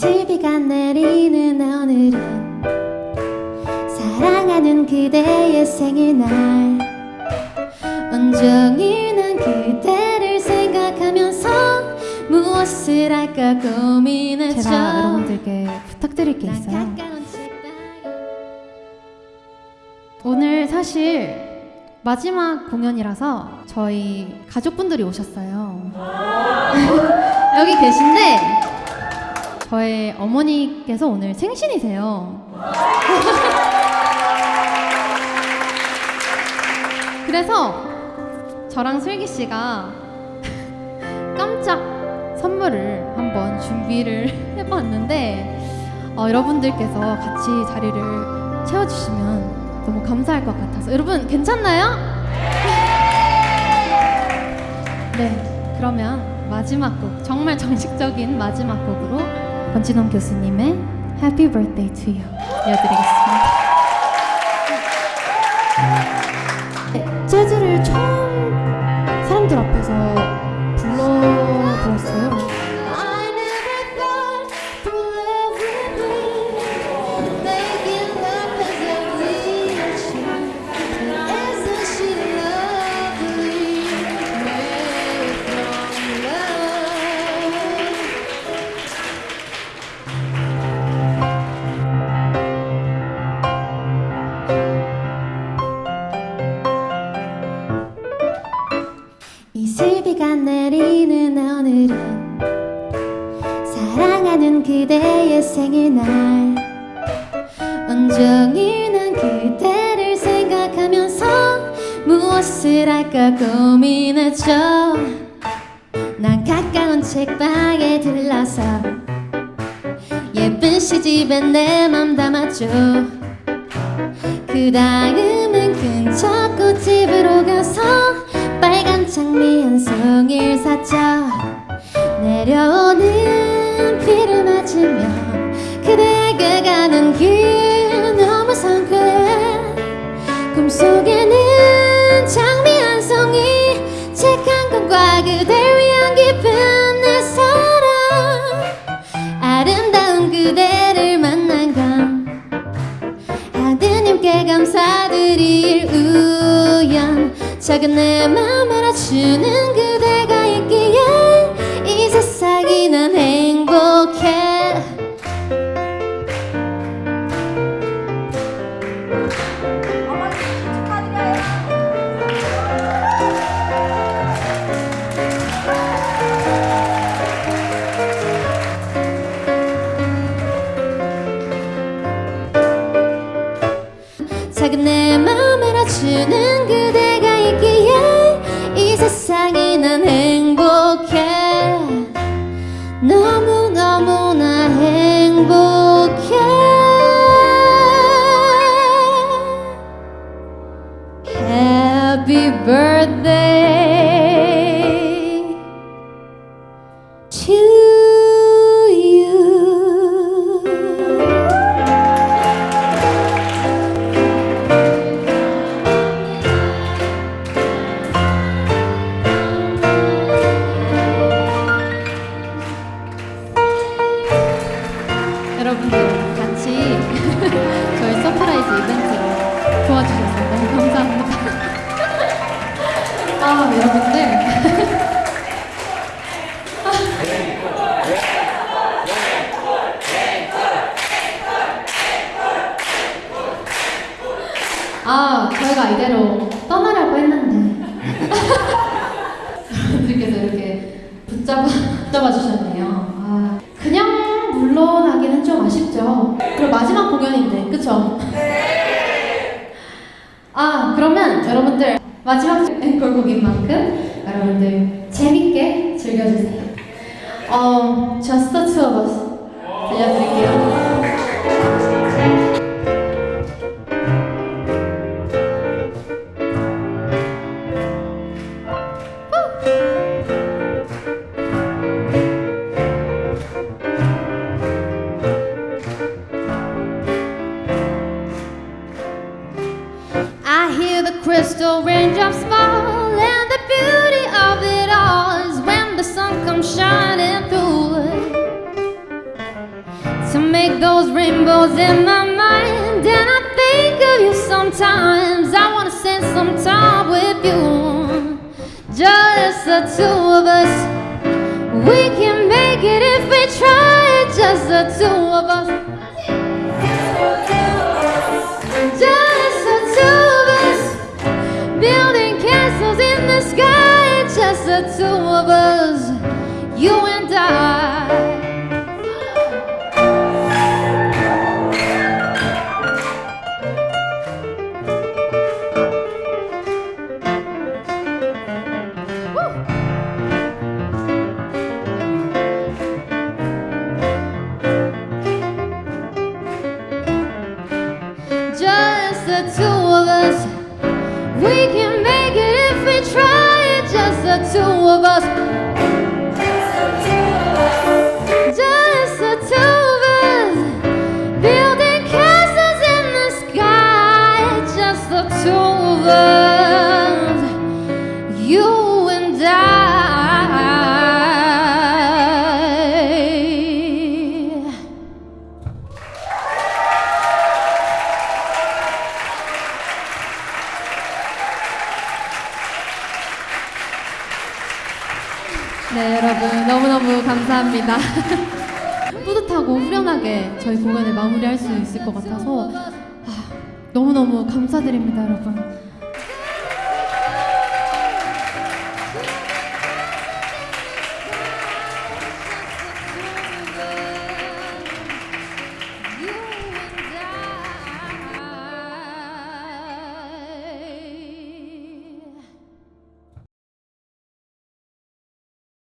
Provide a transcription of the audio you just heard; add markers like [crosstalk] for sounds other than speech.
이슬비가 내리는 오늘은 사랑하는 그대의 생일날 온종일 난 그대를 생각하면서 무엇을 할까 고민했죠 제가 여러분들께 부탁드릴 게 있어요. 오늘 사실 마지막 공연이라서 저희 가족분들이 오셨어요. [laughs] 여기 계신데 저의 어머니께서 오늘 생신이세요. [laughs] 그래서 저랑 슬기 씨가 [laughs] 깜짝 선물을 한번 준비를 [laughs] 해봤는데 어, 여러분들께서 같이 자리를 채워주시면 너무 감사할 것 같아서 여러분 괜찮나요? 네 그러면 마지막 곡 정말 정식적인 마지막 곡으로 권진원 교수님의 Happy Birthday to You 이어드리겠습니다. 네, 재즈를 처음 사랑하는 그대의 생일날. 온종일 난 그대를 생각하면서 무엇을 할까 고민했죠. 난 가까운 책방에 들러서 예쁜 시집에 내 맘 담았죠. 그 다음은 근처 꽃집으로 가서 빨간 장미 한 송이를 샀죠. 내려오는 비를 맞으며 그대가 가는 길 너무 상쾌해 꿈속에는 장미 한 송이 책 한 권과 그댈 위한 깊은 내 사랑. 아름다운 그대를 만난 건 하느님께 감사드릴 우연. 작은 내맘 알아주는 그 작은 내맘 알아주는 그대가 있기에 이 세상이 난 행복 아 여러분들 아 저희가 이대로 떠나려고 했는데 여러분들께서 이렇게 붙잡아, 붙잡아 주셨네요. 아, 그냥 물러나기는 좀 아쉽죠. 그리고 마지막 공연인데, 그쵸? 아, 그러면 여러분들 마지막 앵콜곡인 만큼 여러분들 재밌게 즐겨주세요. 어, Just the two of us 들려드릴게요. Make those rainbows in my mind. And I think of you sometimes. I wanna spend some time with you, just the two of us. We can make it if we try, just the two of us. Just the two of us, building castles in the sky, just the two of us, you and I. We can make it if we try, just the two of us. 네, 여러분 너무너무 감사합니다. [laughs] 뿌듯하고 후련하게 저희 공연을 마무리할 수 있을 것 같아서 아, 너무너무 감사드립니다, 여러분.